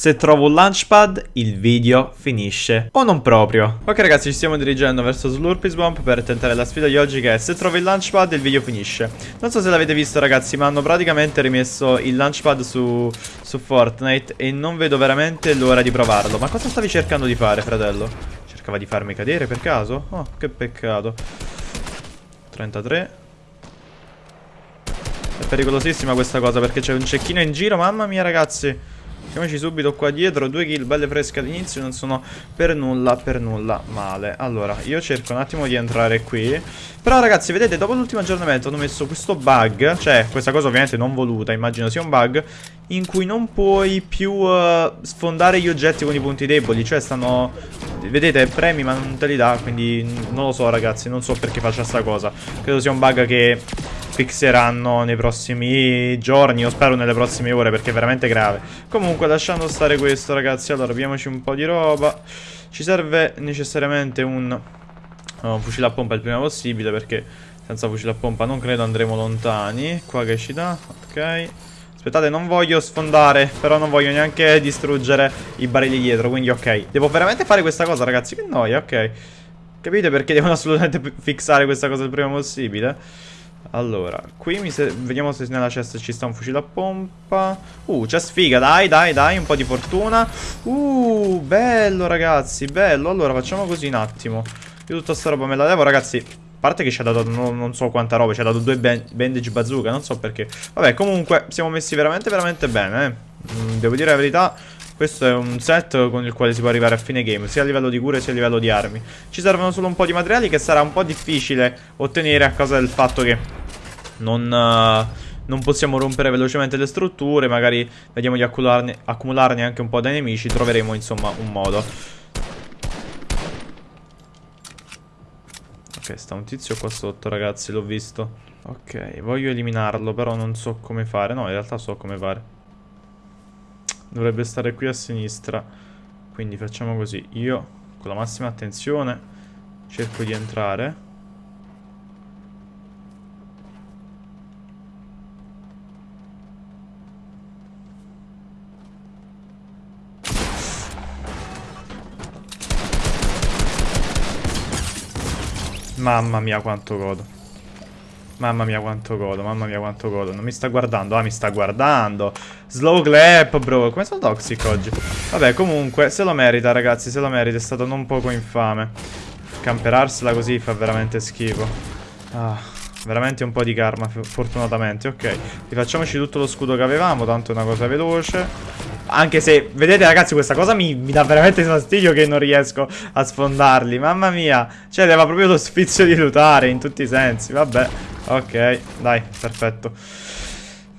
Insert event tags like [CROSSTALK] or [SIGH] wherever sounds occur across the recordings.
Se trovo un launchpad, il video finisce. O non proprio. Ok ragazzi, ci stiamo dirigendo verso Slurpee Swamp per tentare la sfida di oggi che è se trovo il launchpad, il video finisce. Non so se l'avete visto ragazzi, ma hanno praticamente rimesso il launchpad su, su Fortnite e non vedo veramente l'ora di provarlo. Ma cosa stavi cercando di fare, fratello? Cercava di farmi cadere per caso? Oh, che peccato. 33. È pericolosissima questa cosa perché c'è un cecchino in giro, mamma mia ragazzi. Mettiamoci subito qua dietro, due kill belle fresche all'inizio non sono per nulla, per nulla male. Allora, io cerco un attimo di entrare qui. Però ragazzi, vedete, dopo l'ultimo aggiornamento hanno messo questo bug Cioè, questa cosa ovviamente non voluta, immagino sia un bug In cui non puoi più uh, sfondare gli oggetti con i punti deboli Cioè, stanno... Vedete, premi ma non te li dà, quindi non lo so ragazzi, non so perché faccia sta cosa. Credo sia un bug che fixeranno nei prossimi giorni, o spero nelle prossime ore perché è veramente grave. Comunque lasciando stare questo ragazzi, allora abbiamoci un po' di roba. Ci serve necessariamente un, oh, un fucile a pompa il prima possibile perché senza fucile a pompa non credo andremo lontani. Qua che ci dà, ok. Aspettate, non voglio sfondare, però non voglio neanche distruggere i barili dietro, quindi ok. Devo veramente fare questa cosa, ragazzi, che noia, ok. Capite perché devono assolutamente fissare questa cosa il prima possibile? Allora, qui vediamo se nella cesta ci sta un fucile a pompa. Uh, c'è sfiga, dai, dai, dai, un po' di fortuna. Uh, bello ragazzi, bello. Allora, facciamo così un attimo. Io tutta sta roba me la levo, ragazzi. A parte che ci ha dato non, non, so quanta roba, ci ha dato due bandage bazooka, non so perché. Vabbè, comunque, siamo messi veramente, veramente bene, eh. Mm, devo dire la verità, questo è un set con il quale si può arrivare a fine game, sia a livello di cure sia a livello di armi. Ci servono solo un po' di materiali che sarà un po' difficile ottenere a causa del fatto che non, uh, non possiamo rompere velocemente le strutture, magari vediamo di accumularne, accumularne anche un po' dai nemici, troveremo insomma un modo. Ok, sta un tizio qua sotto ragazzi, l'ho visto. Ok, voglio eliminarlo, però non so come fare. No, in realtà so come fare. Dovrebbe stare qui a sinistra. Quindi facciamo così. Io, con la massima attenzione, cerco di entrare. Mamma mia quanto godo. Mamma mia quanto godo, mamma mia quanto godo. Non mi sta guardando, ah mi sta guardando. Slow clap, bro. Come sono toxic oggi? Vabbè, comunque, se lo merita, ragazzi, se lo merita. È stato non poco infame. Camperarsela così fa veramente schifo. Ah, veramente un po' di karma, fortunatamente. Ok, rifacciamoci tutto lo scudo che avevamo, tanto è una cosa veloce. Anche se, vedete ragazzi, questa cosa mi, mi, dà veramente fastidio che non riesco a sfondarli. Mamma mia. Cioè, aveva proprio lo sfizio di lutare in tutti i sensi. Vabbè. Ok, dai, perfetto.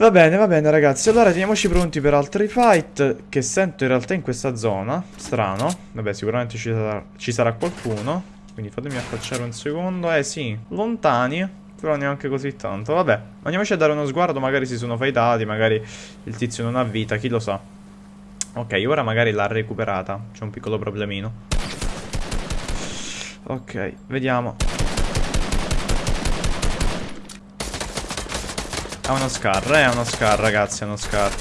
Va bene, va bene ragazzi, allora teniamoci pronti per altri fight che sento in realtà in questa zona, strano, vabbè sicuramente ci sarà, ci sarà qualcuno, quindi fatemi affacciare un secondo, eh sì, lontani, però neanche così tanto, vabbè, andiamoci a dare uno sguardo, magari si sono fightati, magari il tizio non ha vita, chi lo sa. Ok, ora magari l'ha recuperata, c'è un piccolo problemino. Ok, vediamo. È uno scar, è uno scar ragazzi, è uno scar.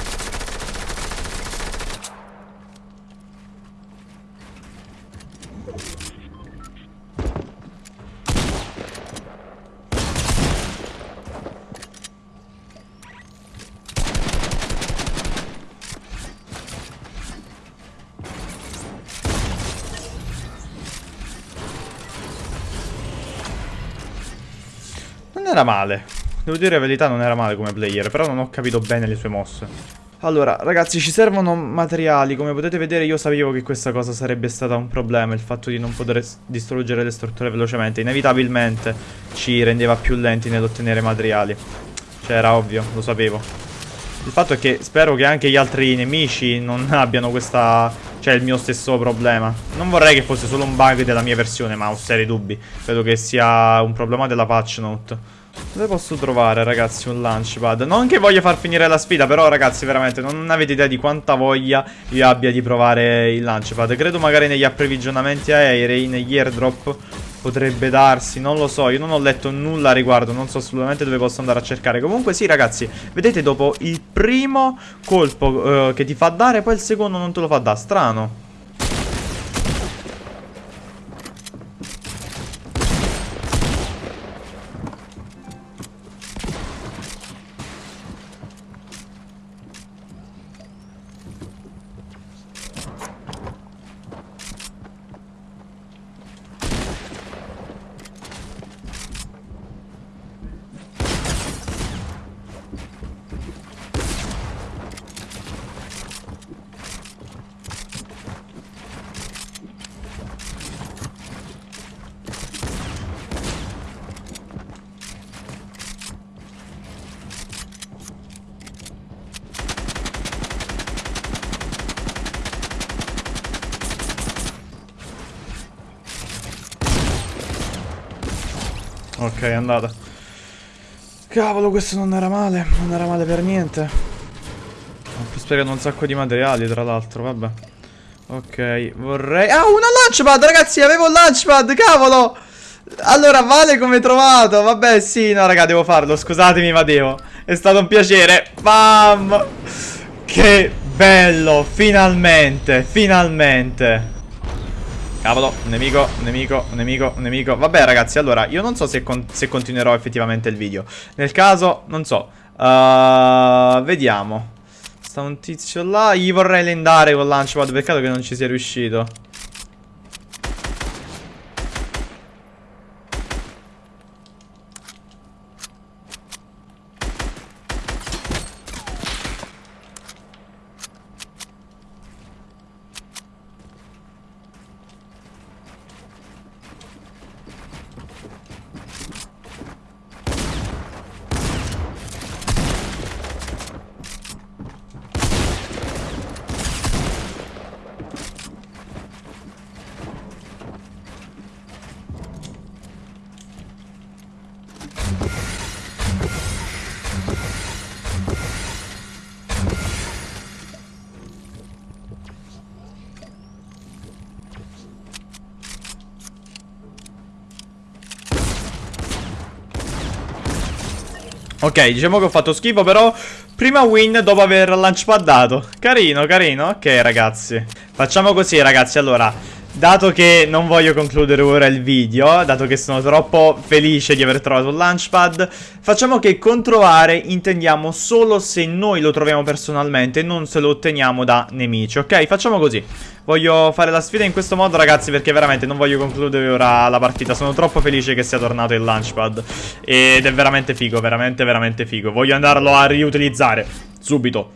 Non era male Devo dire la verità non era male come player, però non ho capito bene le sue mosse. Allora, ragazzi, ci servono materiali. Come potete vedere io sapevo che questa cosa sarebbe stata un problema, il fatto di non poter distruggere le strutture velocemente. Inevitabilmente ci rendeva più lenti nell'ottenere materiali. Cioè, era ovvio, lo sapevo. Il fatto è che spero che anche gli altri nemici non [LAUGHS] abbiano questa... Cioè, il mio stesso problema. Non vorrei che fosse solo un bug della mia versione, ma ho seri dubbi. Credo che sia un problema della patch note. Dove posso trovare, ragazzi, un launchpad? Non che voglio far finire la sfida, però, ragazzi, veramente non avete idea di quanta voglia io abbia di provare il launchpad. Credo magari negli approvvigionamenti aerei, negli airdrop, potrebbe darsi, non lo so. Io non ho letto nulla a riguardo, non so assolutamente dove posso andare a cercare. Comunque, sì, ragazzi, vedete, dopo il primo colpo eh, che ti fa dare, poi il secondo non te lo fa dare. Strano. Ok, è andata. Cavolo, questo non era male. Non era male per niente. Ho più sprecato un sacco di materiali, tra l'altro, vabbè. Ok, vorrei... Ah, una launchpad, ragazzi, avevo un launchpad, cavolo! Allora, vale come trovato. Vabbè, sì, no, raga, devo farlo. Scusatemi, ma devo. È stato un piacere. Bam! Che bello, finalmente, finalmente. Cavolo, nemico, nemico, nemico, nemico. Vabbè ragazzi, allora, io non so se, con se continuerò effettivamente il video. Nel caso, non so. Uh, Vediamo. Sta un tizio là. Gli vorrei lendare con launchpad. Peccato che non ci sia riuscito Ok, diciamo che ho fatto schifo, però prima win dopo aver launchpadato. Carino, carino. Ok, ragazzi. Facciamo così, ragazzi. Allora, dato che non voglio concludere ora il video, dato che sono troppo felice di aver trovato il launchpad, facciamo che con trovare intendiamo solo se noi lo troviamo personalmente, non se lo otteniamo da nemici, ok? Facciamo così. Voglio fare la sfida in questo modo ragazzi perché veramente non voglio concludere ora la partita. Sono troppo felice che sia tornato il launchpad. Ed è veramente figo, veramente veramente figo. Voglio andarlo a riutilizzare. Subito.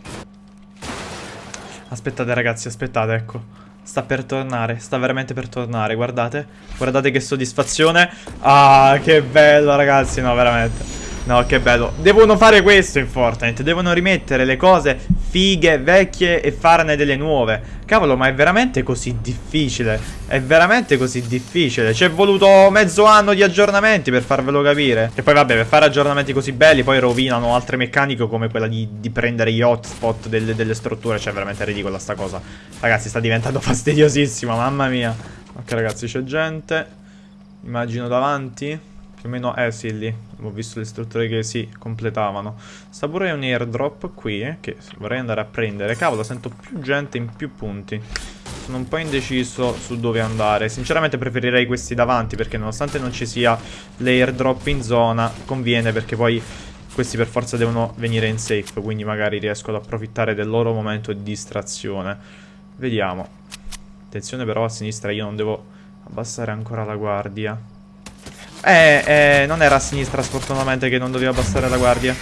Aspettate ragazzi, aspettate, ecco Sta per tornare, sta veramente per tornare Guardate, guardate che soddisfazione. Ah, che bello ragazzi, no veramente No, che bello. Devono fare questo in Fortnite. Devono rimettere le cose fighe, vecchie e farne delle nuove. Cavolo, ma è veramente così difficile. È veramente così difficile. Ci è voluto mezzo anno di aggiornamenti per farvelo capire. E poi vabbè, per fare aggiornamenti così belli, poi rovinano altre meccaniche come quella di, di prendere gli hotspot delle, delle strutture. Cioè, è veramente ridicola sta cosa. Ragazzi, sta diventando [LAUGHS] fastidiosissima, mamma mia. Ok, ragazzi, c'è gente. Immagino davanti. Più o meno, eh. Ho visto le strutture che si completavano. Sta pure un airdrop qui, eh, che vorrei andare a prendere. Cavolo, sento più gente in più punti. Sono un po' indeciso su dove andare. Sinceramente preferirei questi davanti, perché nonostante non ci sia l'airdrop in zona, conviene perché poi questi per forza devono venire in safe, quindi magari riesco ad approfittare del loro momento di distrazione. Vediamo. Attenzione però a sinistra, io non devo abbassare ancora la guardia. Eh, eh, non era a sinistra sfortunatamente che non doveva abbassare la guardia.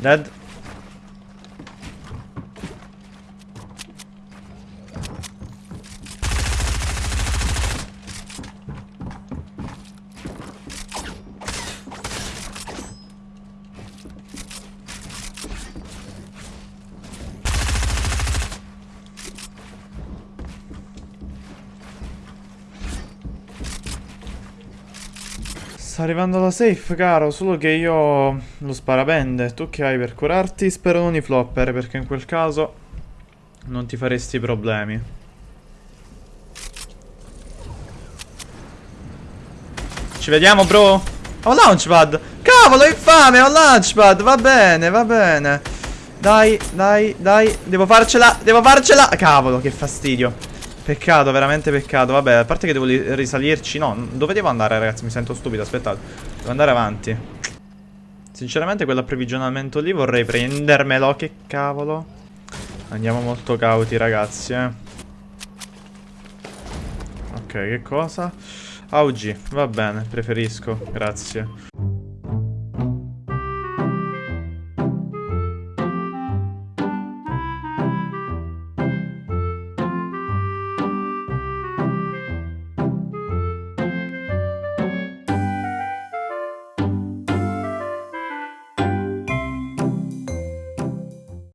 Dead. Sta arrivando la safe, caro, solo che io lo sparabende. Tu che hai per curarti? Spero non i flopper, perché in quel caso non ti faresti problemi. Ci vediamo, bro? Ho launchpad! Cavolo, infame, ho launchpad! Va bene, va bene. Dai, dai, dai. Devo farcela, devo farcela. Cavolo, che fastidio. Peccato, veramente peccato. Vabbè, a parte che devo li- risalirci. No, dove devo andare, ragazzi? Mi sento stupido, aspettate. Devo andare avanti. Sinceramente, quell'approvvigionamento lì vorrei prendermelo. Che cavolo. Andiamo molto cauti, ragazzi, eh. Ok, che cosa? AUG, va bene, preferisco, grazie.